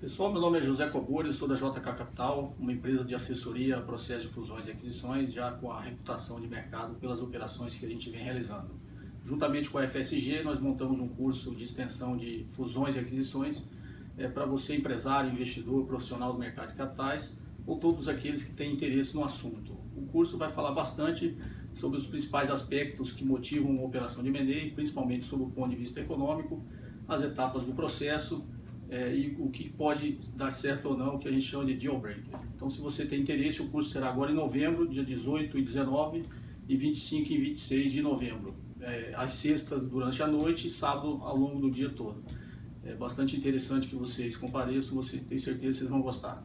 Pessoal, meu nome é José Cobori, sou da JK Capital, uma empresa de assessoria a processo de fusões e aquisições, já com a reputação de mercado pelas operações que a gente vem realizando. Juntamente com a FSG, nós montamos um curso de extensão de fusões e aquisições é, para você, empresário, investidor, profissional do mercado de capitais, ou todos aqueles que têm interesse no assunto. O curso vai falar bastante sobre os principais aspectos que motivam uma operação de M&A, principalmente sob o ponto de vista econômico, as etapas do processo, é, e o que pode dar certo ou não, que a gente chama de deal breaker. Então, se você tem interesse, o curso será agora em novembro, dia 18 e 19, e 25 e 26 de novembro, é, às sextas durante a noite e sábado ao longo do dia todo. É bastante interessante que vocês compareçam, você tem certeza que vocês vão gostar.